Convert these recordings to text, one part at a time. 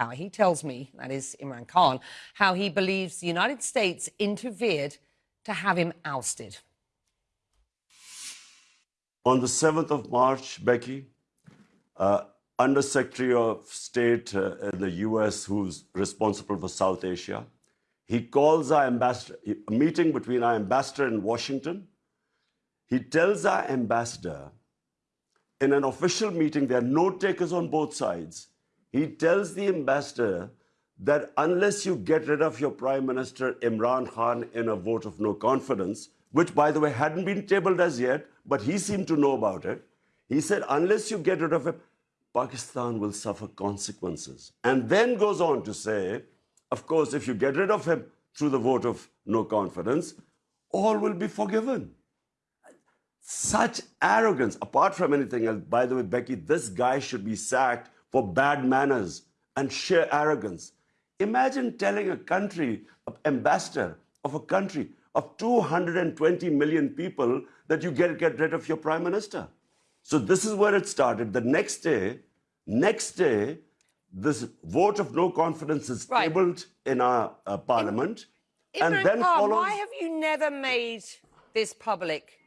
how he tells me, that is Imran Khan, how he believes the United States interfered to have him ousted. On the 7th of March, Becky, uh, Undersecretary of State uh, in the US who's responsible for South Asia, he calls our ambassador, a meeting between our ambassador in Washington. He tells our ambassador in an official meeting, there are note takers on both sides. He tells the ambassador that unless you get rid of your Prime Minister Imran Khan in a vote of no confidence, which by the way hadn't been tabled as yet, but he seemed to know about it, he said, unless you get rid of him, Pakistan will suffer consequences. And then goes on to say, of course, if you get rid of him through the vote of no confidence, all will be forgiven. Such arrogance, apart from anything else, by the way, Becky, this guy should be sacked for bad manners and sheer arrogance. Imagine telling a country, an ambassador of a country of 220 million people that you get, get rid of your prime minister. So this is where it started. The next day, next day, this vote of no confidence is right. tabled in our uh, parliament. In, and then follows... Why have you never made this public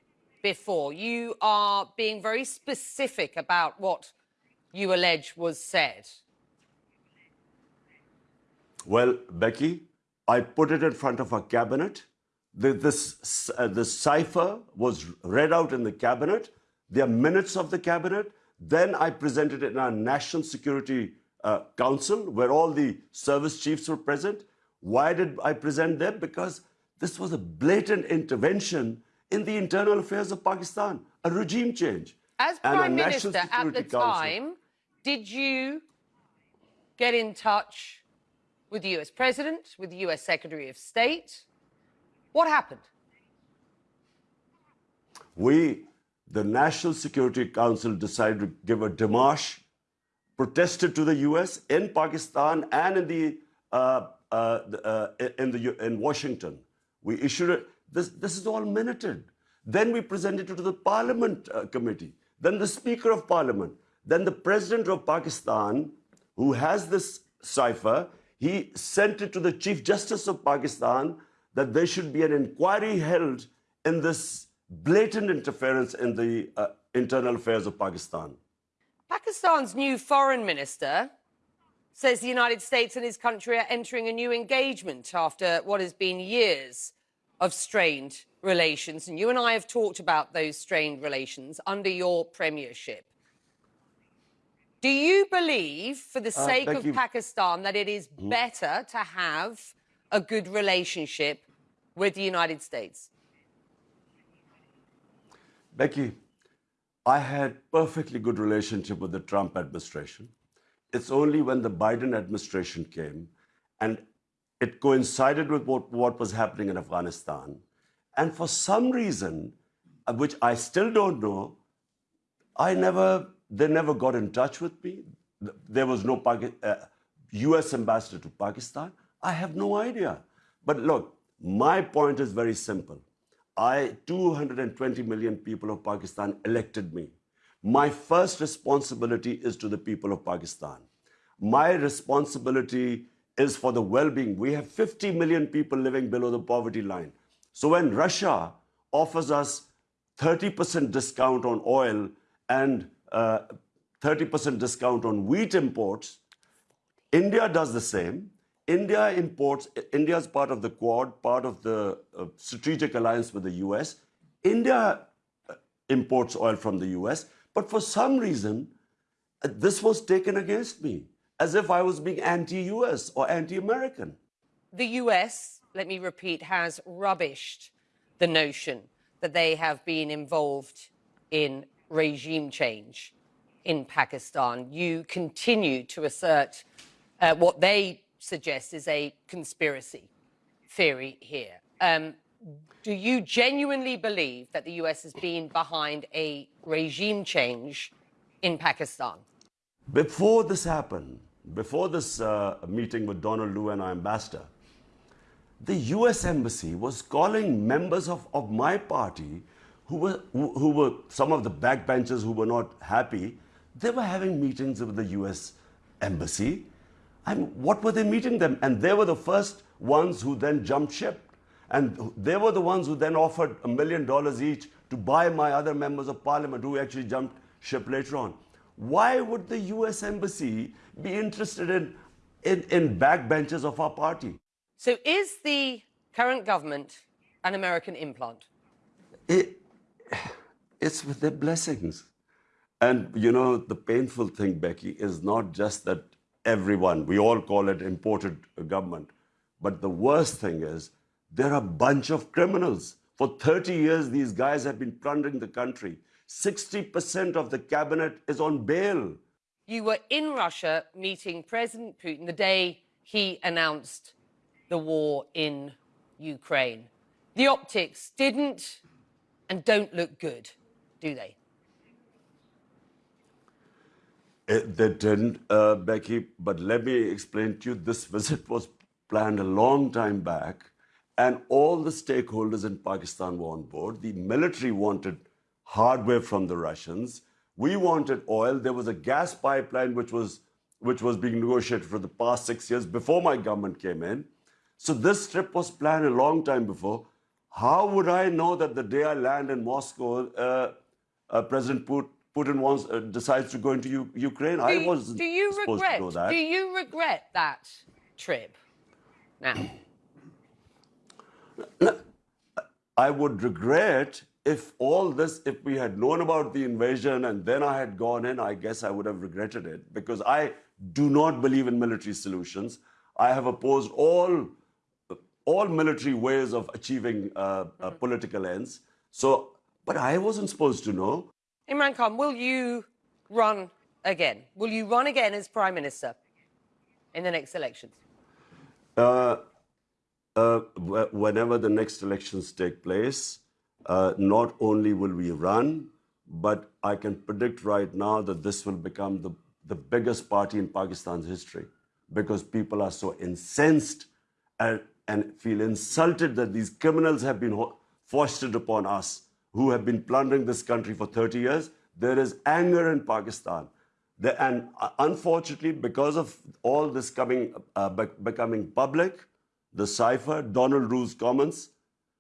before? You are being very specific about what you allege was said. Well, Becky, I put it in front of our cabinet. The, this, uh, the cipher was read out in the cabinet. There are minutes of the cabinet. Then I presented it in our National Security uh, Council, where all the service chiefs were present. Why did I present them? Because this was a blatant intervention in the internal affairs of Pakistan, a regime change. As Prime Minister at the Council, time, did you get in touch with the US President, with the US Secretary of State? What happened? We, the National Security Council, decided to give a démarche, protested to the US in Pakistan and in the uh, uh, uh, in the in Washington. We issued it. This this is all minuted. Then we presented it to the Parliament uh, Committee. Then the Speaker of Parliament. Then the president of Pakistan, who has this cipher, he sent it to the Chief Justice of Pakistan that there should be an inquiry held in this blatant interference in the uh, internal affairs of Pakistan. Pakistan's new foreign minister says the United States and his country are entering a new engagement after what has been years of strained relations. And you and I have talked about those strained relations under your premiership. Do you believe, for the uh, sake of you. Pakistan, that it is mm. better to have a good relationship with the United States? Becky, I had perfectly good relationship with the Trump administration. It's only when the Biden administration came and it coincided with what, what was happening in Afghanistan. And for some reason, uh, which I still don't know, I never they never got in touch with me. There was no uh, US ambassador to Pakistan. I have no idea. But look, my point is very simple. I, 220 million people of Pakistan elected me. My first responsibility is to the people of Pakistan. My responsibility is for the well-being. We have 50 million people living below the poverty line. So when Russia offers us 30% discount on oil and 30% discount on wheat imports. India does the same. India imports, India is part of the Quad, part of the uh, strategic alliance with the US. India uh, imports oil from the US, but for some reason, uh, this was taken against me as if I was being anti-US or anti-American. The US, let me repeat, has rubbished the notion that they have been involved in regime change in Pakistan. You continue to assert uh, what they suggest is a conspiracy theory here. Um, do you genuinely believe that the US has been behind a regime change in Pakistan? Before this happened, before this uh, meeting with Donald Lu and our ambassador, the US embassy was calling members of, of my party who were, who, who were some of the backbenchers who were not happy, they were having meetings with the US embassy I mean, what were they meeting them? And they were the first ones who then jumped ship. And they were the ones who then offered a million dollars each to buy my other members of parliament who actually jumped ship later on. Why would the US Embassy be interested in, in, in backbenchers of our party? So is the current government an American implant? It, it's with their blessings. And you know, the painful thing, Becky, is not just that everyone, we all call it imported government, but the worst thing is they're a bunch of criminals. For 30 years, these guys have been plundering the country. 60% of the cabinet is on bail. You were in Russia meeting President Putin the day he announced the war in Ukraine. The optics didn't and don't look good, do they? It, they didn't, uh, Becky, but let me explain to you this visit was planned a long time back, and all the stakeholders in Pakistan were on board. The military wanted hardware from the Russians. We wanted oil. There was a gas pipeline which was, which was being negotiated for the past six years before my government came in. So this trip was planned a long time before. How would I know that the day I land in Moscow, uh, uh, President Putin wants uh, decides to go into U Ukraine. Do I wasn't do you supposed regret, to know that. Do you regret that trip? Now, I would regret if all this, if we had known about the invasion and then I had gone in, I guess I would have regretted it because I do not believe in military solutions. I have opposed all all military ways of achieving uh, uh, political ends. So, but I wasn't supposed to know. Imran Khan, will you run again? Will you run again as Prime Minister in the next elections? Uh, uh, whenever the next elections take place, uh, not only will we run, but I can predict right now that this will become the, the biggest party in Pakistan's history because people are so incensed and, and feel insulted that these criminals have been foisted upon us who have been plundering this country for 30 years. There is anger in Pakistan. The, and uh, unfortunately, because of all this coming, uh, be becoming public, the cipher, Donald Lu's comments,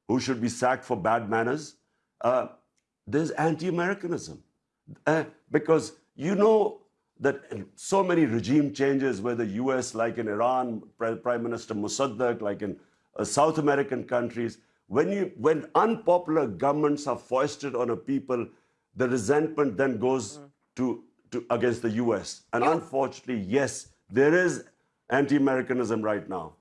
who should be sacked for bad manners, uh, there's anti-Americanism. Uh, because you know that so many regime changes, where the US, like in Iran, Prime Minister Mossadegh, like in uh, South American countries, when, you, when unpopular governments are foisted on a people, the resentment then goes mm. to, to against the US. And unfortunately, yes, there is anti-Americanism right now.